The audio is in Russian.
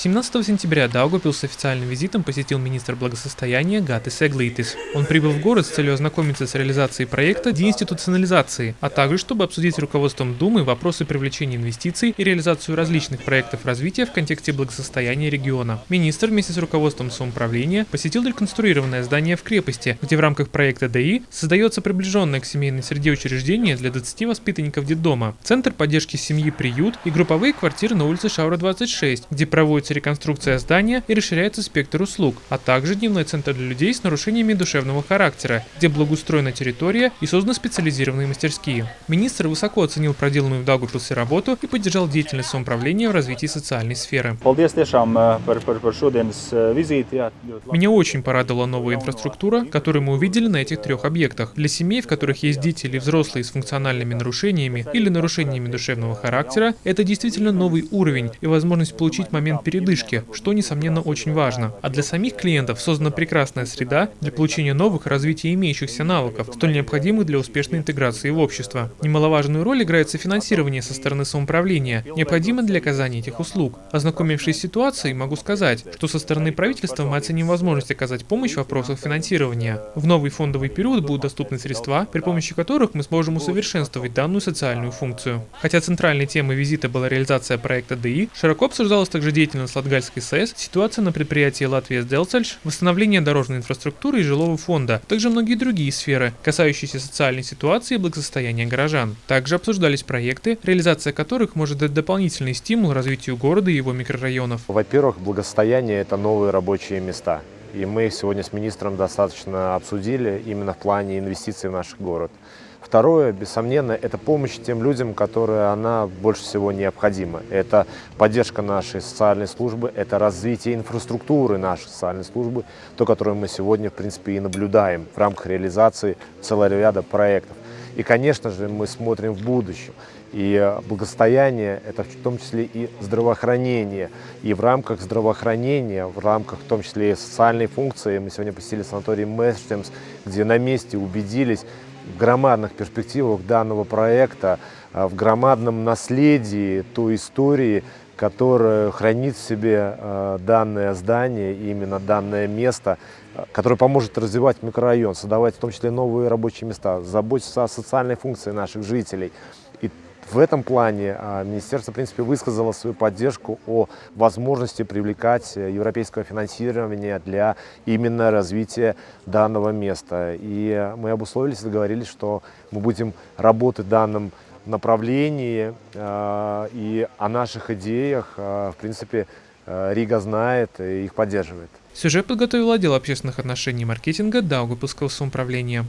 17 сентября Даугавпилс с официальным визитом посетил министр благосостояния Гатис Эглейтис. Он прибыл в город с целью ознакомиться с реализацией проекта деинституционализации, а также чтобы обсудить с руководством Думы вопросы привлечения инвестиций и реализацию различных проектов развития в контексте благосостояния региона. Министр вместе с руководством самоуправления посетил реконструированное здание в крепости, где в рамках проекта ДИ создается приближенное к семейной среде учреждение для 20 воспитанников детдома, центр поддержки семьи «Приют» и групповые квартиры на улице Шаура 26, где проводится проводится реконструкция здания и расширяется спектр услуг, а также дневной центр для людей с нарушениями душевного характера, где благоустроена территория и созданы специализированные мастерские. Министр высоко оценил проделанную в Даугавпилсе работу и поддержал деятельность самоуправления в развитии социальной сферы. Меня очень порадовала новая инфраструктура, которую мы увидели на этих трех объектах. Для семей, в которых есть дети или взрослые с функциональными нарушениями или нарушениями душевного характера, это действительно новый уровень и возможность получить момент передачи передышки, что, несомненно, очень важно. А для самих клиентов создана прекрасная среда для получения новых развития имеющихся навыков, столь необходимых для успешной интеграции в общество. Немаловажную роль играет софинансирование со стороны самоуправления, необходимо для оказания этих услуг. Ознакомившись с ситуацией, могу сказать, что со стороны правительства мы оценим возможность оказать помощь в вопросах финансирования. В новый фондовый период будут доступны средства, при помощи которых мы сможем усовершенствовать данную социальную функцию. Хотя центральной темой визита была реализация проекта ДИ, широко обсуждалась также деятельность с Латгальской САЭС, ситуация на предприятии Латвия Делцальш, восстановление дорожной инфраструктуры и жилого фонда, также многие другие сферы, касающиеся социальной ситуации и благосостояния горожан. Также обсуждались проекты, реализация которых может дать дополнительный стимул развитию города и его микрорайонов. Во-первых, благосостояние – это новые рабочие места. И мы сегодня с министром достаточно обсудили именно в плане инвестиций в наш город. Второе, бессомненно, это помощь тем людям, которые она больше всего необходима. Это поддержка нашей социальной службы, это развитие инфраструктуры нашей социальной службы, то, которое мы сегодня, в принципе, и наблюдаем в рамках реализации целого ряда проектов. И, конечно же, мы смотрим в будущее. И благосостояние – это в том числе и здравоохранение. И в рамках здравоохранения, в рамках в том числе и социальной функции, мы сегодня посетили санаторий Мэстемс, где на месте убедились, в громадных перспективах данного проекта, а, в громадном наследии той истории, которая хранит в себе а, данное здание, именно данное место, а, которое поможет развивать микрорайон, создавать в том числе новые рабочие места, заботиться о социальной функции наших жителей. И в этом плане а, министерство, в принципе, высказало свою поддержку о возможности привлекать э, европейского финансирования для именно развития данного места. И мы обусловились и договорились, что мы будем работать в данном направлении а, и о наших идеях, а, в принципе, Рига знает и их поддерживает. Сюжет подготовил отдел общественных отношений и маркетинга Даугавпилского самоуправления.